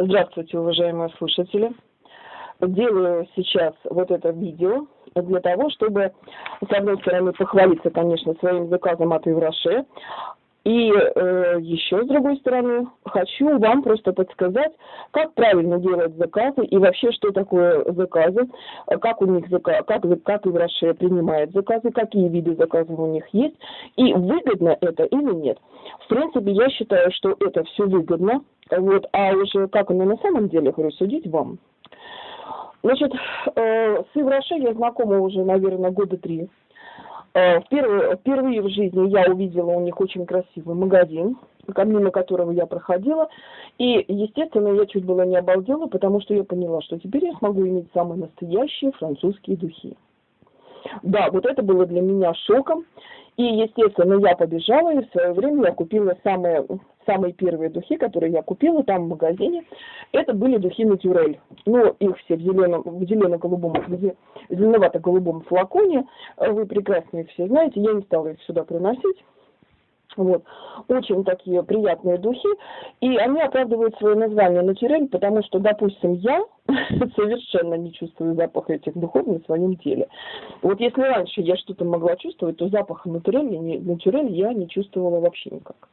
Здравствуйте, уважаемые слушатели. Делаю сейчас вот это видео для того, чтобы, с одной стороны, похвалиться, конечно, своим заказом от Евроше, и э, еще, с другой стороны, хочу вам просто подсказать, как правильно делать заказы и вообще, что такое заказы, как у них как, как Евроше принимает заказы, какие виды заказов у них есть, и выгодно это или нет. В принципе, я считаю, что это все выгодно, вот, а уже как оно на самом деле, говорю, судить вам. Значит, э, с Евроше я знакома уже, наверное, года три. Э, впервые, в жизни я увидела у них очень красивый магазин, мимо которого я проходила. И, естественно, я чуть было не обалдела, потому что я поняла, что теперь я смогу иметь самые настоящие французские духи. Да, вот это было для меня шоком. И, естественно, я побежала, и в свое время я купила самые, самые первые духи, которые я купила там в магазине. Это были духи Натюрель. Ну, их все в зеленом, в зелено-голубом, зеленовато-голубом флаконе. Вы прекрасно их все знаете. Я не стала их сюда приносить. Вот. Очень такие приятные духи. И они оправдывают свое название натюрель, потому что, допустим, я совершенно не чувствую запаха этих духов на своем теле. Вот если раньше я что-то могла чувствовать, то запаха натюрель, натюрель я не чувствовала вообще никак.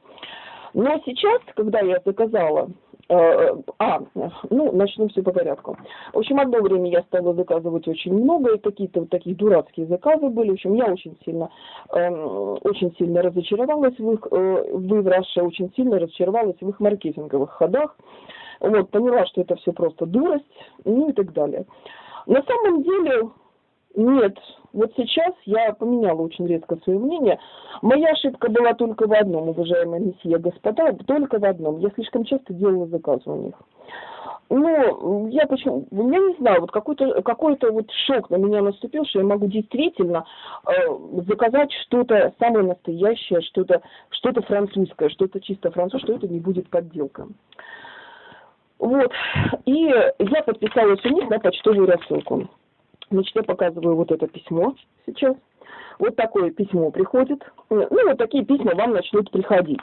Но сейчас, когда я заказала а, ну, начнем все по порядку. В общем, одно время я стала заказывать очень много, и какие-то вот такие дурацкие заказы были. В общем, я очень сильно, э, очень сильно разочаровалась в их, э, в Раше, очень сильно разочаровалась в их маркетинговых ходах. Вот, поняла, что это все просто дурость, ну и так далее. На самом деле, нет, вот сейчас я поменяла очень резко свое мнение. Моя ошибка была только в одном, уважаемые месье господа, только в одном. Я слишком часто делала заказы у них. Ну, я почему, я не знаю, вот какой-то какой то вот шок на меня наступил, что я могу действительно э, заказать что-то самое настоящее, что-то что-то французское, что-то чисто французское, что это не будет подделка. Вот. И я подписалась у них на почтовую рассылку. Значит, я показываю вот это письмо сейчас. Вот такое письмо приходит. Ну, вот такие письма вам начнут приходить.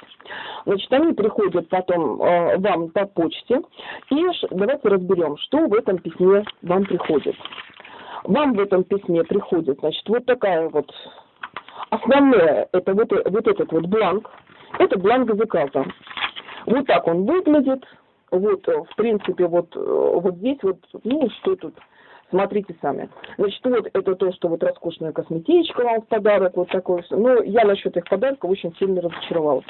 Значит, они приходят потом э, вам по почте. И давайте разберем, что в этом письме вам приходит. Вам в этом письме приходит, значит, вот такая вот основное, это вот, вот этот вот бланк. Это бланк заказа. Вот так он выглядит. Вот, в принципе, вот, вот здесь вот, ну, что тут, Смотрите сами. Значит, вот это то, что вот роскошная косметичка вам в подарок, вот такой. Ну, я насчет их подарков очень сильно разочаровалась.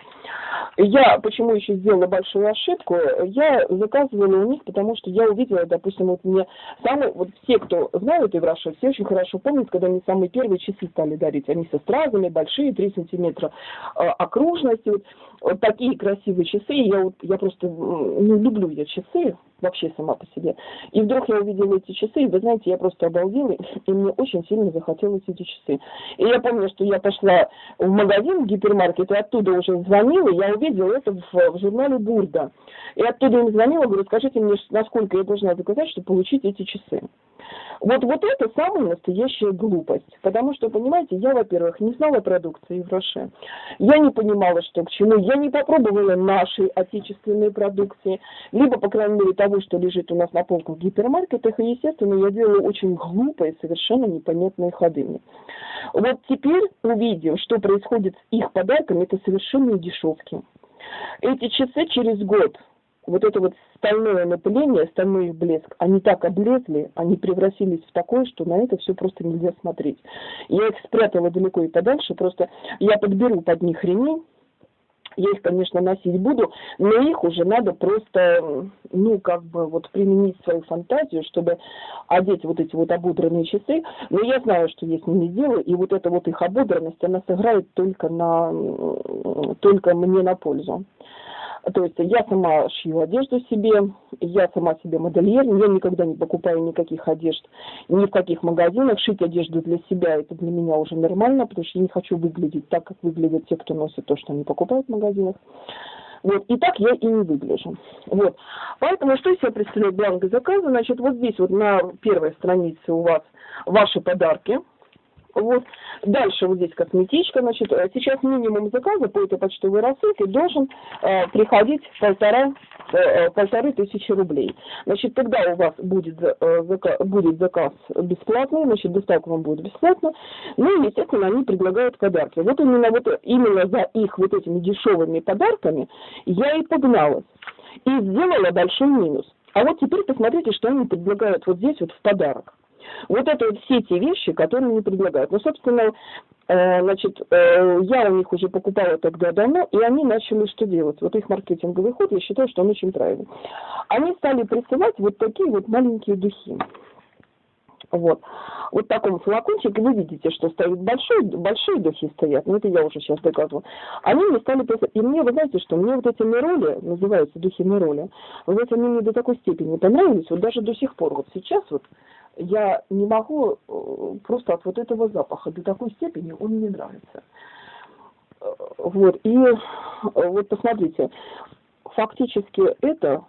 Я почему еще сделала большую ошибку? Я заказывала у них, потому что я увидела, допустим, вот мне самые, вот все, кто знают Евраша, все очень хорошо помнят, когда они самые первые часы стали дарить. Они со стразами, большие, 3 сантиметра э, окружности, вот, вот такие красивые часы. Я вот, я просто, ну, люблю я часы, вообще сама по себе. И вдруг я увидела эти часы, и вы знаете, я просто обалдела, и мне очень сильно захотелось эти часы. И я помню, что я пошла в магазин, в гипермаркет, и оттуда уже звонила, я увидела это в, в журнале Бурда. И оттуда им звонила, говорю, скажите мне, насколько я должна заказать, чтобы получить эти часы. Вот, вот это самая настоящая глупость. Потому что, понимаете, я, во-первых, не знала продукции Евроше. Я не понимала, что к чему. Я не попробовала нашей отечественной продукции. Либо, по крайней мере, того, что лежит у нас на полках в гипермаркетах. И, естественно, я делала очень глупые, совершенно непонятные ходы. Мне. Вот теперь увидим, что происходит с их подарками. Это совершенно дешевки. Эти часы через год вот это вот стальное напыление, стальной их блеск, они так облезли, они превратились в такое, что на это все просто нельзя смотреть. Я их спрятала далеко и подальше, просто я подберу под них ремень, я их, конечно, носить буду, но их уже надо просто, ну, как бы вот применить свою фантазию, чтобы одеть вот эти вот ободранные часы. Но я знаю, что я с ними сделаю, и вот эта вот их ободранность, она сыграет только на, только мне на пользу. То есть я сама шью одежду себе, я сама себе модельер, я никогда не покупаю никаких одежд ни в каких магазинах. Шить одежду для себя это для меня уже нормально, потому что я не хочу выглядеть так, как выглядят те, кто носит то, что они покупают в магазинах. Вот, и так я и не выгляжу. Вот. Поэтому что из себя представляет бланк заказа? Значит, вот здесь вот на первой странице у вас ваши подарки – вот. Дальше вот здесь косметичка. Значит, э, сейчас минимум заказа по этой почтовой рассылке должен э, приходить полтора э, полторы тысячи рублей. Значит, тогда у вас будет, э, заказ, будет заказ бесплатный, значит, доставка вам будет бесплатно. Ну и, естественно, они предлагают подарки. Вот именно, вот, именно за их вот этими дешевыми подарками я и погналась. И сделала большой минус. А вот теперь посмотрите, что они предлагают вот здесь вот в подарок. Вот это вот все те вещи, которые они предлагают. Ну, собственно, э, значит, э, я у них уже покупала тогда давно, и они начали что делать? Вот их маркетинговый ход, я считаю, что он очень правильный. Они стали присылать вот такие вот маленькие духи. Вот. Вот таком флакончике вы видите, что стоит большой, большие духи стоят, ну это я уже сейчас доказываю. Они мне стали писать, и мне, вы знаете что, мне вот эти нероли, называются духи нероли, вот эти они мне до такой степени понравились, вот даже до сих пор, вот сейчас вот, я не могу э, просто от вот этого запаха до такой степени он мне нравится. Э, вот, и э, вот посмотрите, фактически это,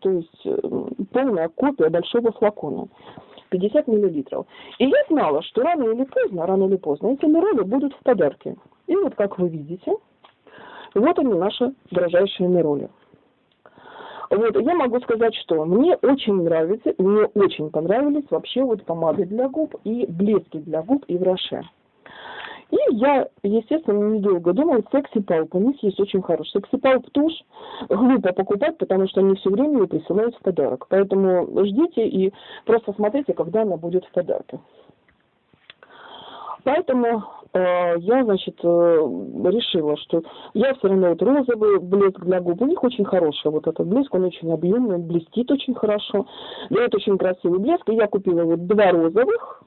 то есть полная копия большого флакона. 50 миллилитров. И я знала, что рано или поздно, рано или поздно эти нероли будут в подарке. И вот как вы видите, вот они наши дорожайшие нероли. Вот, я могу сказать, что мне очень нравится, мне очень понравились вообще вот помады для губ и блески для губ и в Роше. И я, естественно, недолго думала, секси палп, у них есть очень хороший секси палп тушь, глупо покупать, потому что они все время ее присылают в подарок. Поэтому ждите и просто смотрите, когда она будет в подарке. Поэтому э, я, значит, э, решила, что я все равно вот розовый блеск для губ, у них очень хороший вот этот блеск, он очень объемный, блестит очень хорошо, дает очень красивый блеск, и я купила вот два розовых,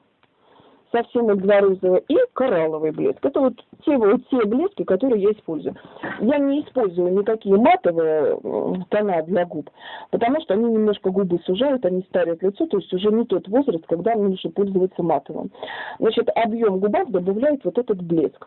их два розовых, и коралловый блеск. Это вот те, вот те блески, которые я использую. Я не использую никакие матовые тона для губ, потому что они немножко губы сужают, они старят лицо, то есть уже не тот возраст, когда нужно пользоваться матовым. Значит, объем губов добавляет вот этот блеск.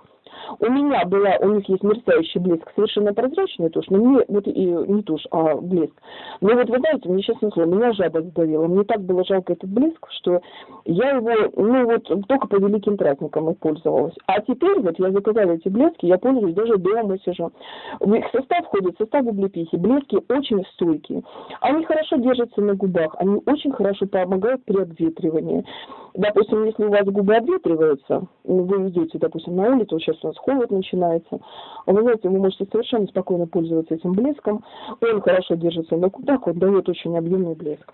У меня была, у них есть мерцающий блеск, совершенно прозрачный тушь, но мне, вот и не тушь, а блеск. Но вот вы знаете, мне сейчас слово, меня жаба сдавила. Мне так было жалко этот блеск, что я его, ну вот, только по великим праздникам и пользовалась. А теперь вот я заказала эти блески, я пользуюсь даже дома сижу. В их состав входит состав облепихи. Блески очень стойкие. Они хорошо держатся на губах, они очень хорошо помогают при обветривании. Допустим, если у вас губы обветриваются, вы идете, допустим, на улицу, сейчас у нас холод начинается, вы знаете, вы можете совершенно спокойно пользоваться этим блеском, он хорошо держится на губах, он дает очень объемный блеск.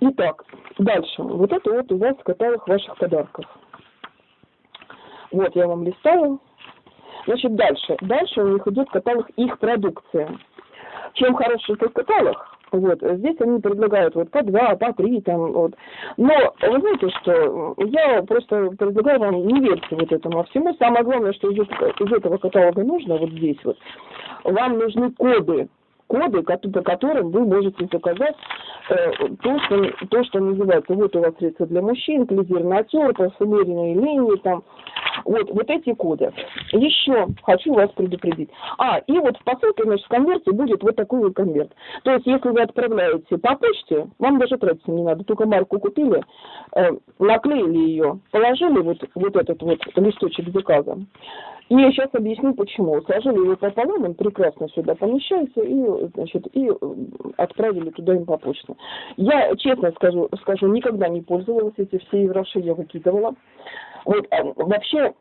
Итак, дальше. Вот это вот у вас каталог ваших подарков. Вот я вам листаю. Значит, дальше. Дальше у них идет каталог их продукции. Чем хороший этот каталог? Вот, здесь они предлагают вот по два, по три там, вот. Но вы знаете, что я просто предлагаю вам не верьте вот этому всему. Самое главное, что из, из этого каталога нужно, вот здесь вот, вам нужны коды коды, по которым вы можете заказать э, то, что, то, что называется, вот у вас средства для мужчин, клизир натер, парфюмерные линии, там, вот, вот эти коды. Еще хочу вас предупредить. А, и вот в посылке, значит, в конверте будет вот такой вот конверт. То есть, если вы отправляете по почте, вам даже тратиться не надо, только марку купили, э, наклеили ее, положили вот, вот этот вот листочек заказа, и я сейчас объясню почему. Сложили его пополам, он прекрасно сюда помещается, и, значит, и отправили туда им по почте. Я, честно скажу, скажу, никогда не пользовалась эти все евроши, я выкидывала. Вот, а, вообще,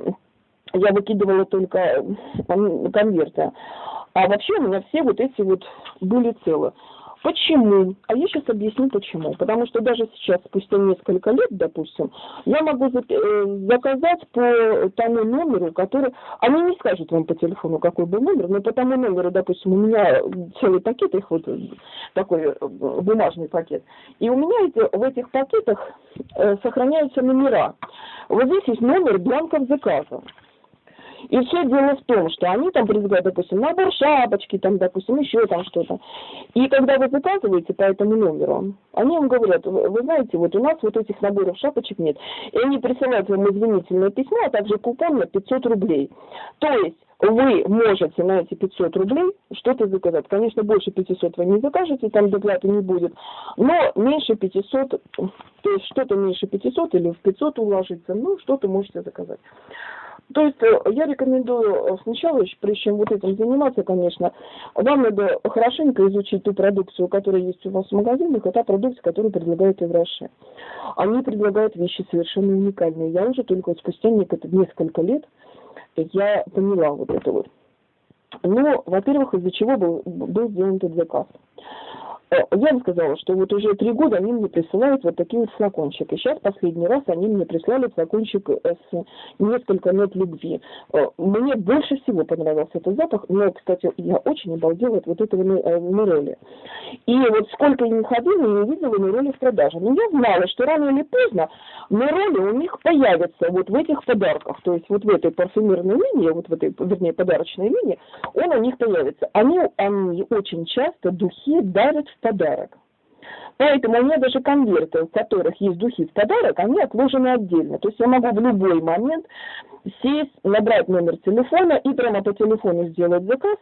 я выкидывала только конверты. А вообще у меня все вот эти вот были целы. Почему? А я сейчас объясню почему. Потому что даже сейчас, спустя несколько лет, допустим, я могу э, заказать по тому номеру, который... Они не скажут вам по телефону, какой был номер, но по тому номеру, допустим, у меня целый пакет, их вот такой э, бумажный пакет. И у меня эти, в этих пакетах э, сохраняются номера. Вот здесь есть номер бланков заказа. И все дело в том, что они там предлагают, допустим, набор шапочки, там, допустим, еще там что-то. И когда вы заказываете по этому номеру, они вам говорят, вы знаете, вот у нас вот этих наборов шапочек нет. И они присылают вам извинительное письмо, а также купон на 500 рублей. То есть вы можете на эти 500 рублей что-то заказать. Конечно, больше 500 вы не закажете, там доплаты не будет, но меньше 500, то есть что-то меньше 500 или в 500 уложиться, ну, что-то можете заказать. То есть э, я рекомендую сначала, прежде чем вот этим заниматься, конечно, вам надо хорошенько изучить ту продукцию, которая есть у вас в магазинах, и та продукция, которую предлагают Евроше. Они предлагают вещи совершенно уникальные. Я уже только спустя несколько лет я поняла вот это вот. Ну, во-первых, из-за чего был, был сделан этот заказ. Э, я бы сказала, что вот уже три года они мне присылают вот такие вот флакончики. Сейчас последний раз они мне прислали флакончик с несколько нот любви. Э, мне больше всего понравился этот запах, но, кстати, я очень обалдела от вот этого. Э, И вот сколько я не ходила, не видела Нероли в продаже. Но я знала, что рано или поздно Нероли у них появятся вот в этих подарках. То есть вот в этой парфюмерной линии, вот в этой, вернее, подарочной линии, он у них появится. Они, они очень часто духи дарят в подарок. Поэтому у меня даже конверты, в которых есть духи в подарок, они отложены отдельно. То есть я могу в любой момент сесть, набрать номер телефона и прямо по телефону сделать заказ.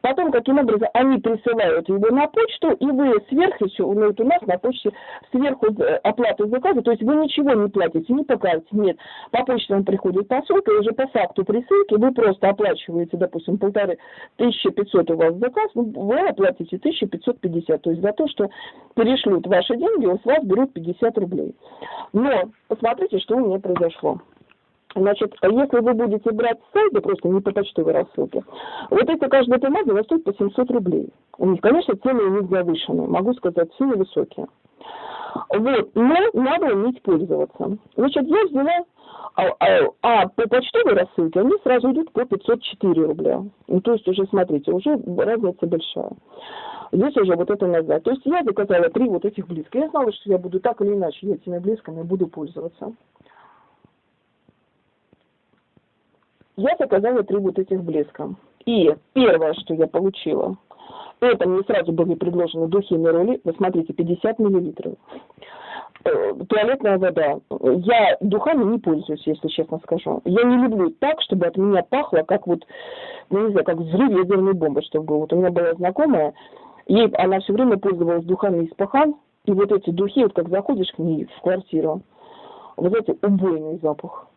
Потом, каким образом, они присылают его на почту, и вы сверху еще, ну вот у нас на почте сверху оплату заказа, то есть вы ничего не платите, не по нет. По почте вам приходит посылка, и уже по факту присылки вы просто оплачиваете, допустим, полторы, 1500 у вас заказ, вы оплатите 1550, то есть за то, что перешлют ваши деньги, у вас берут 50 рублей. Но посмотрите, что у меня произошло. Значит, если вы будете брать с просто не по почтовой рассылке, вот эта каждая помада стоит по 700 рублей. У них, конечно, цены у них завышенные, могу сказать, цены высокие. Вот, но надо уметь пользоваться. Значит, я взяла, а, а, а по почтовой рассылке они сразу идут по 504 рубля. Ну, то есть уже, смотрите, уже разница большая. Здесь уже вот это назад. То есть я заказала три вот этих близко. Я знала, что я буду так или иначе этими близками буду пользоваться. Я заказала три вот этих блеска. И первое, что я получила, это мне сразу были предложены духи Нероли, вы смотрите, 50 миллилитров. Э, туалетная вода. Я духами не пользуюсь, если честно скажу. Я не люблю так, чтобы от меня пахло, как вот, ну не знаю, как взрыв ядерной бомбы, чтобы. Вот у меня была знакомая, ей она все время пользовалась духами из пахан, и вот эти духи, вот как заходишь к ней в квартиру, вот эти убойный запах.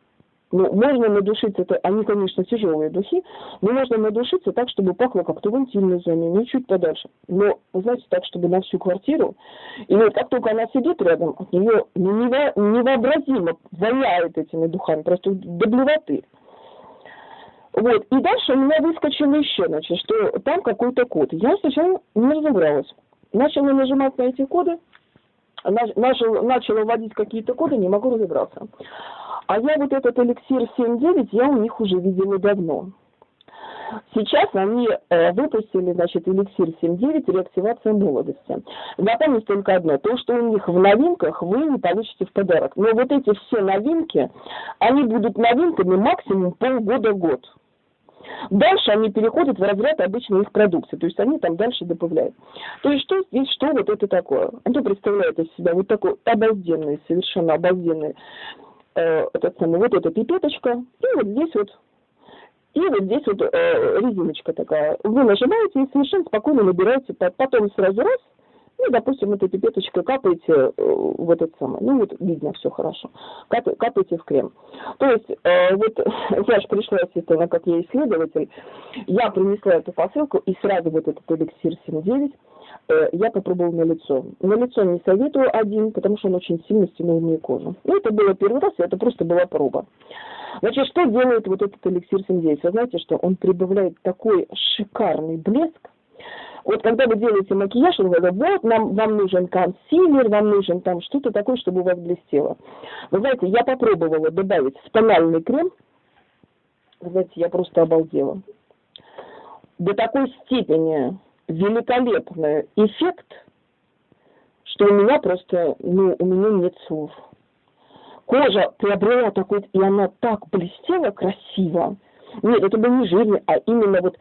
Ну, можно надушиться, это, они, конечно, тяжелые духи, но можно надушиться так, чтобы пахло как-то в интимной зоне, ну, чуть подальше. Но, знаете, так, чтобы на всю квартиру. И вот как только она сидит рядом, от нее ну, невообразимо воняет этими духами, просто до блевоты. Вот, и дальше у меня выскочило еще, значит, что там какой-то код. Я сначала не разобралась. Начала нажимать на эти коды, начал, начала вводить какие-то коды, не могу разобраться. А я вот этот эликсир 7.9, я у них уже видела давно. Сейчас они э, выпустили, значит, эликсир 7.9 реактивация молодости. Запомните только одно, то, что у них в новинках вы не получите в подарок. Но вот эти все новинки, они будут новинками максимум полгода-год. Дальше они переходят в разряд обычной их продукции, то есть они там дальше добавляют. То есть что здесь, что вот это такое? Это представляет из себя вот такой обалденный, совершенно обалденный э, этот самый, вот эта пипеточка, и вот здесь вот, и вот здесь вот э, резиночка такая. Вы нажимаете и совершенно спокойно набираете, потом сразу раз, ну, допустим, этой пипеточкой капаете э, в этот самый, ну, вот видно все хорошо, Кап, капаете в крем. То есть, э, вот я же пришла, естественно, как я исследователь, я принесла эту посылку и сразу вот этот эликсир 7.9 Э, я попробовала на лицо. На лицо не советую один, потому что он очень сильно стянул мне кожу. Ну, это было первый раз, это просто была проба. Значит, что делает вот этот эликсир 79? Вы знаете, что он прибавляет такой шикарный блеск. Вот когда вы делаете макияж, он говорит, вот нам, вам нужен консилер, вам нужен там что-то такое, чтобы у вас блестело. Вы знаете, я попробовала добавить спональный крем. Вы знаете, я просто обалдела. До такой степени великолепный эффект, что у меня просто, ну, у меня нет слов. Кожа приобрела такой, и она так блестела красиво. Нет, это был не жирный, а именно вот,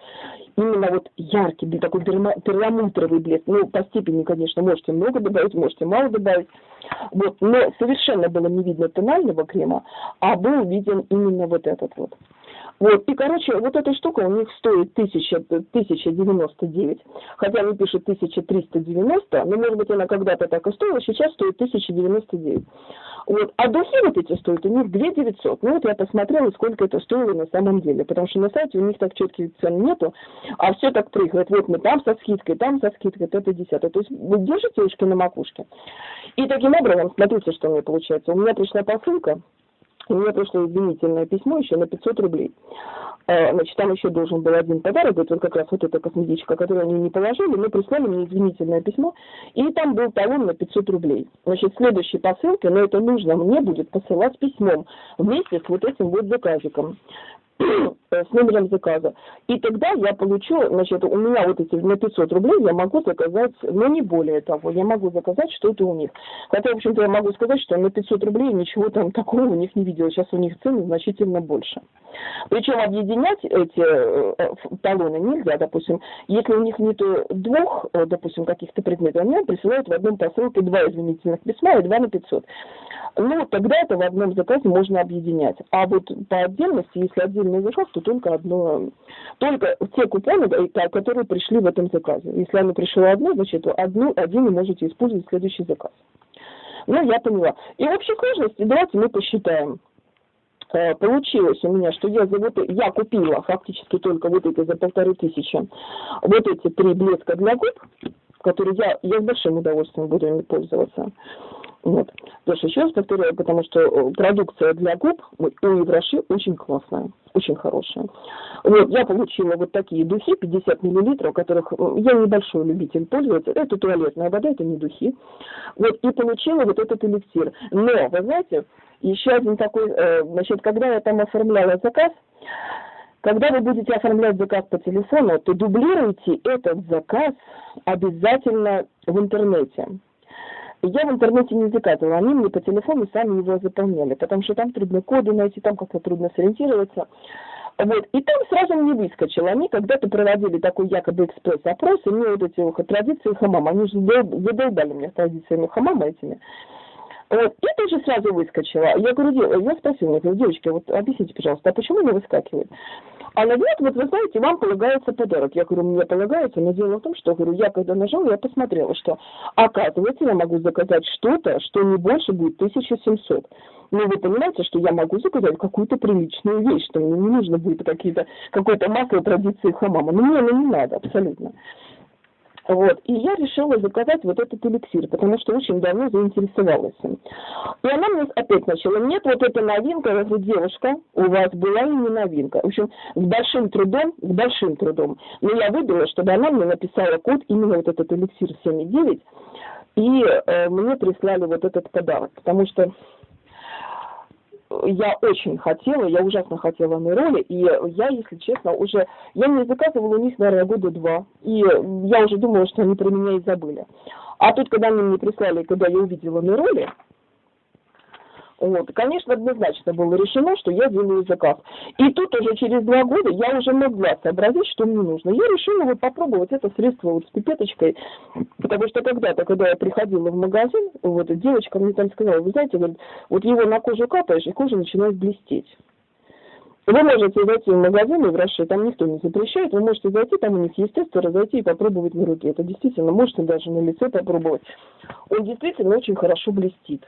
именно вот яркий, такой перламутровый блеск. Ну, по степени, конечно, можете много добавить, можете мало добавить. Вот, но совершенно было не видно тонального крема, а был виден именно вот этот вот. Вот, и, короче, вот эта штука у них стоит 1000, 1099, хотя они пишут 1390, но, может быть, она когда-то так и стоила, сейчас стоит 1099. Вот, а духи вот эти стоят у них 2900. Ну, вот я посмотрела, сколько это стоило на самом деле, потому что на сайте у них так четких цен нету, а все так прыгает. Вот мы там со скидкой, там со скидкой, это десятое. То есть вы держите ушки на макушке. И таким образом, смотрите, что у меня получается. У меня пришла посылка, у меня пришло извинительное письмо еще на 500 рублей. Э, значит, там еще должен был один подарок, это вот как раз вот эта косметичка, которую они не положили, но прислали мне извинительное письмо, и там был талон на 500 рублей. Значит, следующей посылке, но это нужно мне будет посылать письмом вместе с вот этим вот заказиком. с номером заказа. И тогда я получу, значит, у меня вот эти на 500 рублей я могу заказать, но не более того, я могу заказать что-то у них. Хотя, в общем-то, я могу сказать, что на 500 рублей ничего там такого у них не видела. Сейчас у них цены значительно больше. Причем объединять эти э, талоны нельзя, допустим, если у них нету двух, э, допустим, каких-то предметов, они присылают в одном посылке два извинительных письма и два на 500. Ну, тогда это в одном заказе можно объединять. А вот по отдельности, если отдельный заказ, то только одно, только те купоны, которые пришли в этом заказе. Если оно пришло одно, значит, одну, один вы можете использовать в следующий заказ. Ну, я поняла. И в общей сложности давайте мы посчитаем. Э, получилось у меня, что я за вот я купила фактически только вот эти за полторы тысячи, вот эти три блеска для губ, которые я, я с большим удовольствием буду ими пользоваться. Вот. Тоже еще раз повторяю, потому что э, продукция для губ у Евроши очень классная, очень хорошая. Вот, я получила вот такие духи, 50 миллилитров, которых э, я небольшой любитель пользоваться. Это туалетная вода, это не духи. Вот, и получила вот этот эликсир. Но, вы знаете, еще один такой, э, значит, когда я там оформляла заказ, когда вы будете оформлять заказ по телефону, то дублируйте этот заказ обязательно в интернете. Я в интернете не заказывала, они мне по телефону сами его заполняли, потому что там трудно коды найти, там как-то трудно сориентироваться. Вот. И там сразу мне выскочило. Они когда-то проводили такой якобы экспресс-опрос, и мне вот эти вот традиции хамама, они же задолбали меня традициями хамама этими. Вот. И тут же сразу выскочила. Я говорю, я спросила, я говорю, девочки, вот объясните, пожалуйста, а почему не выскакивает? Она говорит, вот вы знаете, вам полагается подарок. Я говорю, мне полагается, но дело в том, что, говорю, я когда нажала, я посмотрела, что, оказывается, я могу заказать что-то, что не больше будет 1700. Но вы понимаете, что я могу заказать какую-то приличную вещь, что мне не нужно будет какие-то, какое-то масло традиции хамама. Но мне оно не надо абсолютно. Вот. И я решила заказать вот этот эликсир, потому что очень давно заинтересовалась им. И она мне опять начала, нет, вот эта новинка, я говорю, девушка, у вас была и не новинка. В общем, с большим трудом, с большим трудом. Но я выбрала, чтобы она мне написала код, именно вот этот эликсир 7,9, и э, мне прислали вот этот подарок, потому что я очень хотела, я ужасно хотела на роли, и я, если честно, уже, я не заказывала у них, наверное, года два, и я уже думала, что они про меня и забыли. А тут, когда они мне прислали, когда я увидела на роли, вот. Конечно, однозначно было решено, что я делаю заказ. И тут уже через два года я уже могла сообразить, что мне нужно. Я решила вот попробовать это средство вот с пипеточкой, потому что когда-то, когда я приходила в магазин, вот девочка мне там сказала, вы знаете, вот его на кожу капаешь, и кожа начинает блестеть. Вы можете зайти в магазин и в Раши, там никто не запрещает, вы можете зайти, там у них есть тестеры, зайти и попробовать на руке. Это действительно, можете даже на лице попробовать. Он действительно очень хорошо блестит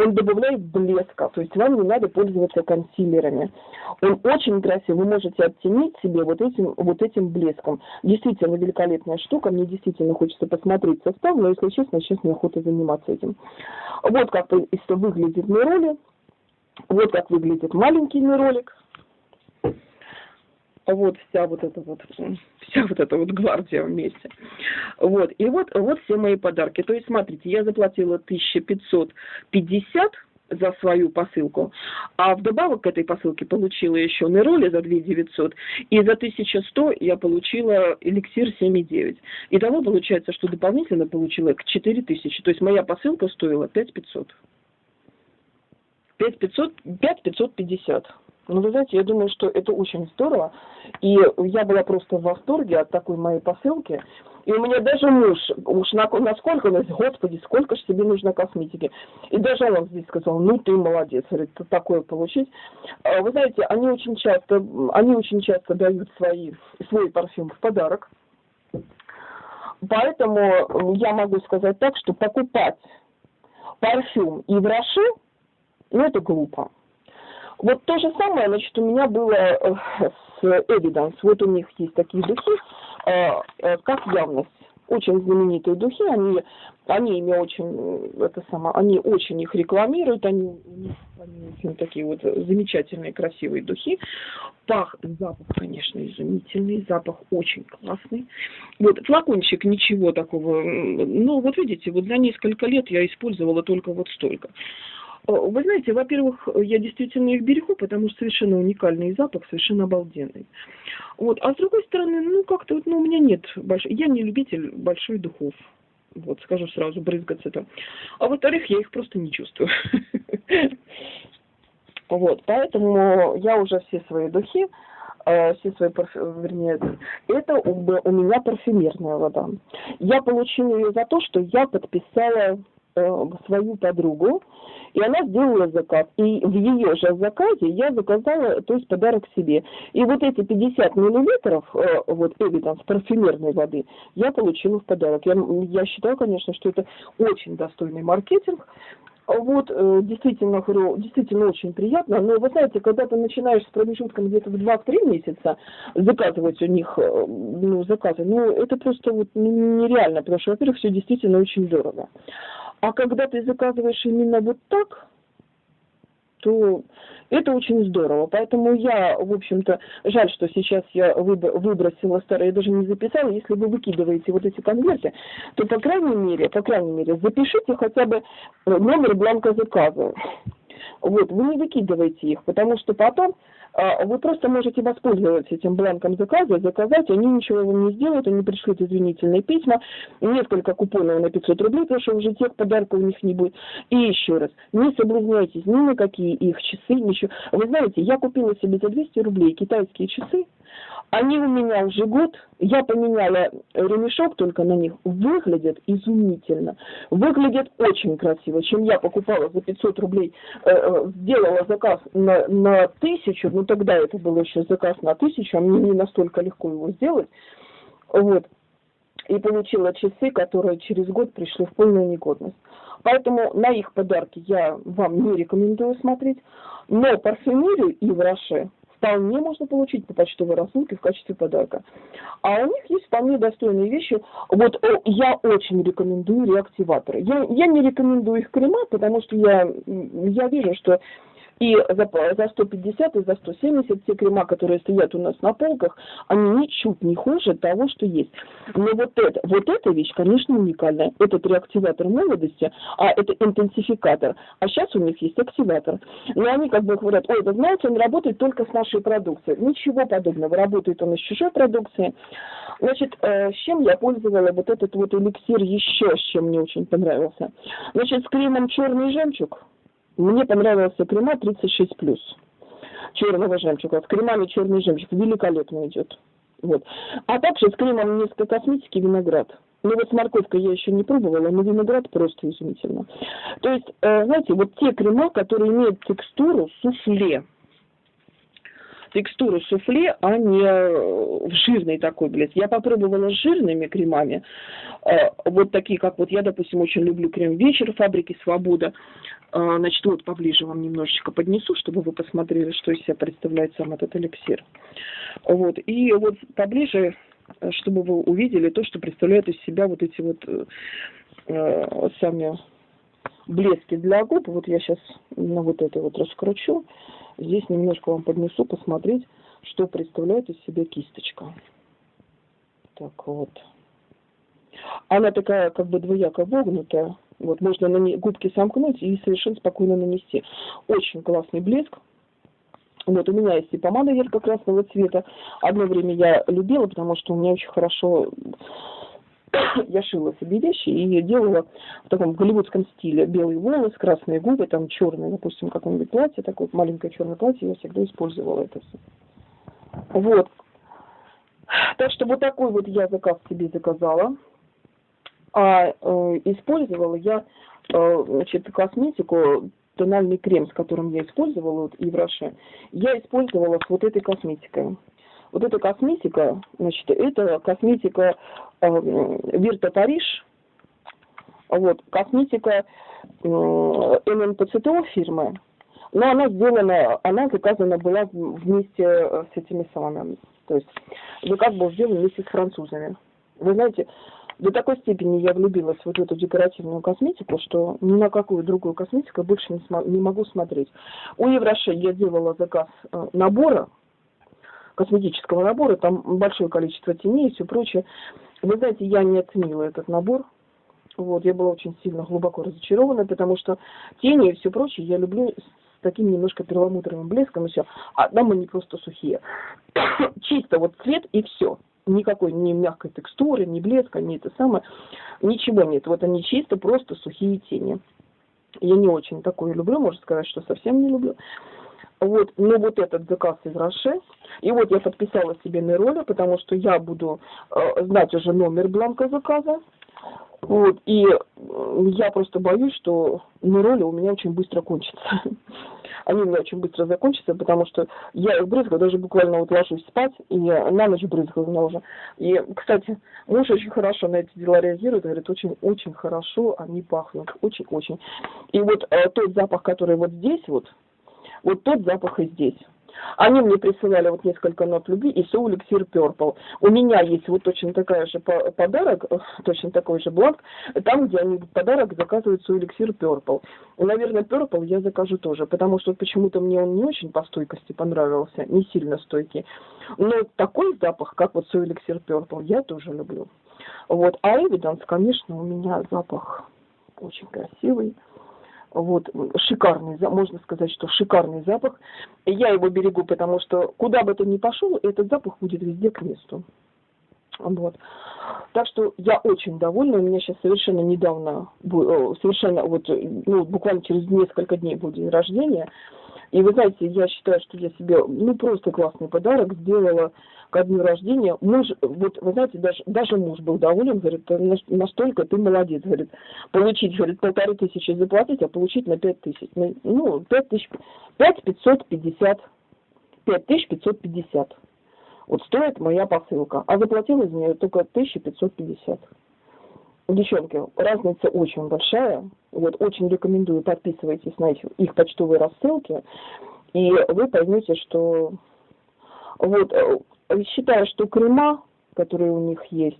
он добавляет блеска, то есть вам не надо пользоваться консилерами. Он очень красивый, вы можете оттенить себе вот этим, вот этим блеском. Действительно великолепная штука, мне действительно хочется посмотреть состав, но если честно, сейчас неохота заниматься этим. Вот как выглядит миролик, вот как выглядит маленький миролик вот вся вот эта вот, вся вот эта вот гвардия вместе. Вот, и вот, вот все мои подарки. То есть, смотрите, я заплатила 1550 за свою посылку, а вдобавок к этой посылке получила еще Нероли за 2 900, и за 1100 я получила эликсир 7,9. Итого получается, что дополнительно получила к 4000, то есть моя посылка стоила 5500. 5500, 5550. Ну, вы знаете, я думаю, что это очень здорово. И я была просто в восторге от такой моей посылки. И у меня даже муж, уж на, насколько, он говорит, господи, сколько же тебе нужно косметики. И даже он здесь сказал, ну ты молодец, говорит, такое получить. А, вы знаете, они очень часто, они очень часто дают свои, свой парфюм в подарок. Поэтому я могу сказать так, что покупать парфюм и в Роше, ну это глупо. Вот то же самое, значит, у меня было э, с Evidence. Вот у них есть такие духи, э, э, как явность. Очень знаменитые духи, они, они ими очень, это само, они очень их рекламируют, они, они очень такие вот замечательные, красивые духи. Пах, запах, конечно, изумительный, запах очень классный. Вот флакончик ничего такого, ну вот видите, вот за несколько лет я использовала только вот столько. Вы знаете, во-первых, я действительно их берегу, потому что совершенно уникальный запах, совершенно обалденный. Вот. А с другой стороны, ну как-то вот, ну, у меня нет большой... Я не любитель большой духов. Вот, скажу сразу, брызгаться там. А во-вторых, я их просто не чувствую. Вот, поэтому я уже все свои духи, э, все свои парфюмы, вернее, это у меня парфюмерная вода. Я получила ее за то, что я подписала э, свою подругу, и она сделала заказ. И в ее же заказе я заказала, то есть подарок себе. И вот эти 50 миллилитров, э, вот Эвиданс, парфюмерной воды, я получила в подарок. Я, я считаю, конечно, что это очень достойный маркетинг. Вот, э, действительно, говорю, действительно очень приятно. Но вы знаете, когда ты начинаешь с промежутком где-то в 2-3 месяца заказывать у них э, ну, заказы, ну, это просто вот нереально, потому что, во-первых, все действительно очень дорого. А когда ты заказываешь именно вот так, то это очень здорово. Поэтому я, в общем-то, жаль, что сейчас я выбросила старые, даже не записала. Если вы выкидываете вот эти конверты, то, по крайней мере, по крайней мере, запишите хотя бы номер бланка заказа. Вот, вы не выкидываете их, потому что потом вы просто можете воспользоваться этим бланком заказа, заказать, они ничего вам не сделают, они пришлют извинительные письма, несколько купонов на 500 рублей, потому что уже тех подарков у них не будет. И еще раз, не соблазняйтесь ни на какие их часы, ничего. Вы знаете, я купила себе за 200 рублей китайские часы, они у меня уже год, я поменяла ремешок только на них, выглядят изумительно, выглядят очень красиво, чем я покупала за 500 рублей, э, э, сделала заказ на, на тысячу, ну тогда это был еще заказ на тысячу, а мне не настолько легко его сделать, вот, и получила часы, которые через год пришли в полную негодность. Поэтому на их подарки я вам не рекомендую смотреть, но парфюмерию и в Роше вполне можно получить по почтовой рассылке в качестве подарка. А у них есть вполне достойные вещи. Вот я очень рекомендую реактиваторы. Я, я не рекомендую их крема, потому что я, я вижу, что и за, за 150 и за 170 те крема, которые стоят у нас на полках, они ничуть не хуже того, что есть. Но вот, это, вот эта вещь, конечно, уникальная. Этот реактиватор молодости, а это интенсификатор. А сейчас у них есть активатор. Но они как бы говорят, ой, вы знаете, он работает только с нашей продукцией. Ничего подобного. Работает он из чужой продукции. Значит, э, с чем я пользовала вот этот вот эликсир еще, с чем мне очень понравился. Значит, с кремом черный жемчуг мне понравился крема 36 плюс черного жемчуга. С кремами черный жемчуг великолепно идет. Вот. А также с кремом несколько косметики виноград. Ну вот с морковкой я еще не пробовала, но виноград просто изумительно. То есть, э, знаете, вот те крема, которые имеют текстуру суфле, текстуру суфле, а не э, в жирный такой блеск. Я попробовала с жирными кремами, э, вот такие, как вот я, допустим, очень люблю крем «Вечер» фабрики «Свобода». Э, значит, вот поближе вам немножечко поднесу, чтобы вы посмотрели, что из себя представляет сам этот эликсир. Вот, и вот поближе, чтобы вы увидели то, что представляют из себя вот эти вот сами блески для губ. Вот я сейчас на вот это вот раскручу. Здесь немножко вам поднесу, посмотреть, что представляет из себя кисточка. Так вот. Она такая как бы двояко вогнутая. Вот, можно на ней губки сомкнуть и совершенно спокойно нанести. Очень классный блеск. Вот, у меня есть и помада ярко-красного цвета. Одно время я любила, потому что у меня очень хорошо я шила себе вещи и делала в таком голливудском стиле. Белые волосы, красные губы, там черное, допустим, какое-нибудь платье, такое маленькое черное платье, я всегда использовала это все. Вот. Так что вот такой вот я заказ себе заказала. А э, использовала я э, значит, косметику, тональный крем, с которым я использовала, вот, и в Роше, я использовала с вот этой косметикой. Вот эта косметика, значит, это косметика э, Вирта Париж, вот, косметика э, ННПЦТО фирмы, но она сделана, она заказана была вместе с этими самыми, то есть заказ был сделан вместе с французами. Вы знаете, до такой степени я влюбилась в вот эту декоративную косметику, что ни на какую другую косметику больше не, не могу смотреть. У Евроше я делала заказ э, набора, косметического набора, там большое количество теней и все прочее. Вы знаете, я не оценила этот набор. Вот, я была очень сильно глубоко разочарована, потому что тени и все прочее я люблю с таким немножко перламутровым блеском и все. А там они просто сухие. Чисто вот цвет и все. Никакой ни мягкой текстуры, ни блеска, ни это самое. Ничего нет. Вот они чисто просто сухие тени. Я не очень такое люблю, можно сказать, что совсем не люблю. Вот, ну вот этот заказ из Роше. И вот я подписала себе на роли, потому что я буду э, знать уже номер бланка заказа. Вот, и я просто боюсь, что роли у меня очень быстро кончатся. Они у меня очень быстро закончатся, потому что я их брызгаю, даже буквально вот ложусь спать, и на ночь брызгаю меня уже. И, кстати, муж очень хорошо на эти дела реагирует, говорит, очень-очень хорошо они пахнут, очень-очень. И вот э, тот запах, который вот здесь вот, вот тот запах и здесь. Они мне присылали вот несколько нот любви и соу эликсир Purple. У меня есть вот точно такая же подарок, э, точно такой же бланк, там, где они подарок заказывают соу эликсир Purple. Наверное, Purple я закажу тоже, потому что почему-то мне он не очень по стойкости понравился, не сильно стойкий. Но такой запах, как вот соу эликсир Purple, я тоже люблю. Вот, а Evidence, конечно, у меня запах очень красивый вот, шикарный, можно сказать, что шикарный запах. Я его берегу, потому что куда бы ты ни пошел, этот запах будет везде к месту. Вот. Так что я очень довольна. У меня сейчас совершенно недавно, э, совершенно вот, ну, буквально через несколько дней будет день рождения. И вы знаете, я считаю, что я себе, ну, просто классный подарок сделала ко дню рождения. Муж, вот, вы знаете, даже, даже муж был доволен, говорит, настолько ты молодец, говорит, получить, говорит, полторы тысячи заплатить, а получить на пять тысяч. Ну, ну, пять тысяч, пять пятьсот пятьдесят, пять тысяч пятьсот пятьдесят. Вот стоит моя посылка, а заплатила из нее только тысяча пятьсот пятьдесят девчонки, разница очень большая. Вот очень рекомендую подписывайтесь на их, их почтовые рассылки, и вы поймете, что вот э, считаю, что крема, которые у них есть,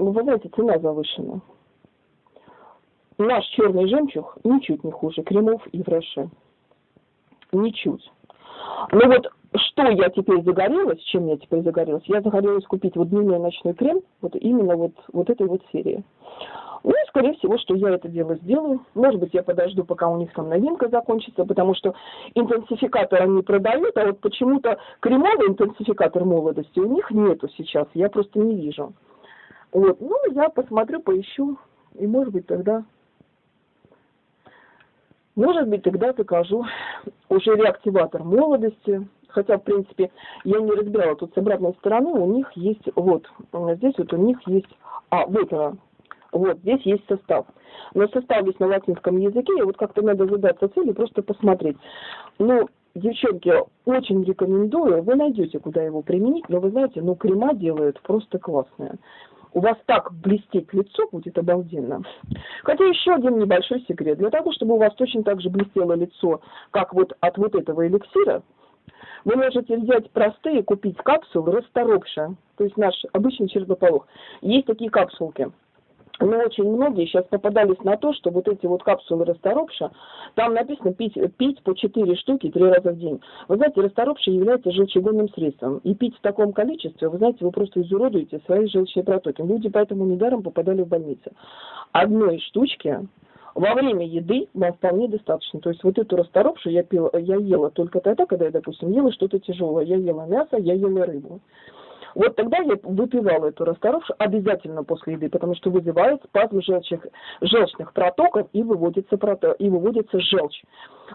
ну, вы знаете, цена завышена. Наш черный жемчуг ничуть не хуже кремов и враши. Ничуть. Ну вот что я теперь загорелась, чем я теперь загорелась? Я загорелась купить вот дневной ночной крем, вот именно вот, вот этой вот серии. Ну, и, скорее всего, что я это дело сделаю. Может быть, я подожду, пока у них там новинка закончится, потому что интенсификатор они продают, а вот почему-то кремовый интенсификатор молодости у них нету сейчас, я просто не вижу. Вот, ну, я посмотрю, поищу, и, может быть, тогда может быть, тогда закажу уже реактиватор молодости, хотя, в принципе, я не разбирала, тут с обратной стороны у них есть, вот, здесь вот у них есть, а, вот она, вот, здесь есть состав. Но состав есть на латинском языке, и вот как-то надо задаться целью, просто посмотреть. Ну, девчонки, очень рекомендую, вы найдете, куда его применить, но вы знаете, ну, крема делают просто классные. У вас так блестеть лицо будет обалденно. Хотя еще один небольшой секрет. Для того, чтобы у вас точно так же блестело лицо, как вот от вот этого эликсира, вы можете взять простые, купить капсулы расторопша, то есть наш обычный чертополох. Есть такие капсулки. Но очень многие сейчас попадались на то, что вот эти вот капсулы расторопша, там написано пить, пить по 4 штуки 3 раза в день. Вы знаете, расторопша является желчегонным средством. И пить в таком количестве, вы знаете, вы просто изуродуете свои желчные протоки. Люди поэтому недаром попадали в больницу. Одной штучки во время еды вам вполне достаточно. То есть вот эту расторопшу я, пила, я ела только тогда, когда я, допустим, ела что-то тяжелое. Я ела мясо, я ела рыбу. Вот тогда я выпивала эту расторопшу обязательно после еды, потому что вызывает спазм желчных, желчных протоков и выводится, прото, и выводится желчь.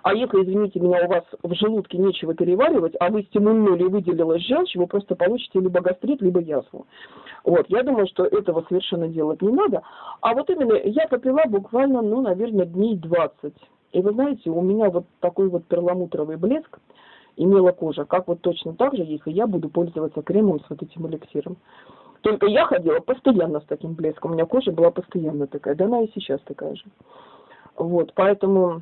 А если, извините меня, у вас в желудке нечего переваривать, а вы стимульнули и выделилась желчь, вы просто получите либо гастрит, либо язву. Вот, я думаю, что этого совершенно делать не надо. А вот именно я попила буквально, ну, наверное, дней 20. И вы знаете, у меня вот такой вот перламутровый блеск имела кожа, как вот точно так же, если я буду пользоваться кремом с вот этим эликсиром. Только я ходила постоянно с таким блеском, у меня кожа была постоянно такая, да она и сейчас такая же. Вот, поэтому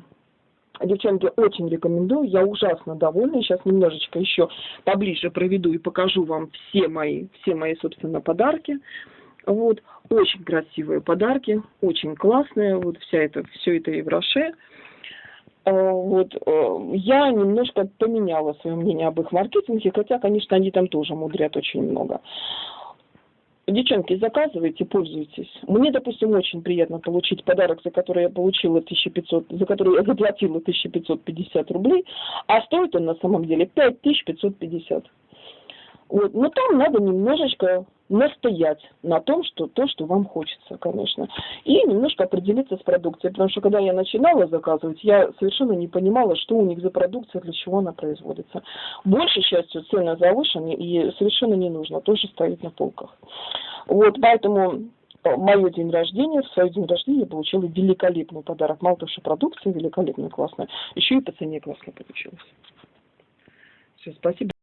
Девчонки, очень рекомендую, я ужасно довольна. Сейчас немножечко еще поближе проведу и покажу вам все мои, все мои, собственно, подарки. Вот, очень красивые подарки, очень классные, вот вся это, все это и в Роше. А, вот, э, я немножко поменяла свое мнение об их маркетинге, хотя, конечно, они там тоже мудрят очень много. Девчонки, заказывайте, пользуйтесь. Мне, допустим, очень приятно получить подарок, за который я получила 1500, за который я заплатила 1550 рублей, а стоит он на самом деле 5550. Вот. Но там надо немножечко настоять на том, что то, что вам хочется, конечно. И немножко определиться с продукцией, потому что когда я начинала заказывать, я совершенно не понимала, что у них за продукция, для чего она производится. Большей частью цены завышены и совершенно не нужно тоже ставить на полках. Вот, поэтому э, мое день рождения, в свой день рождения я получила великолепный подарок. Мало того, что продукция великолепная, классная, еще и по цене классно получилось. Все, спасибо.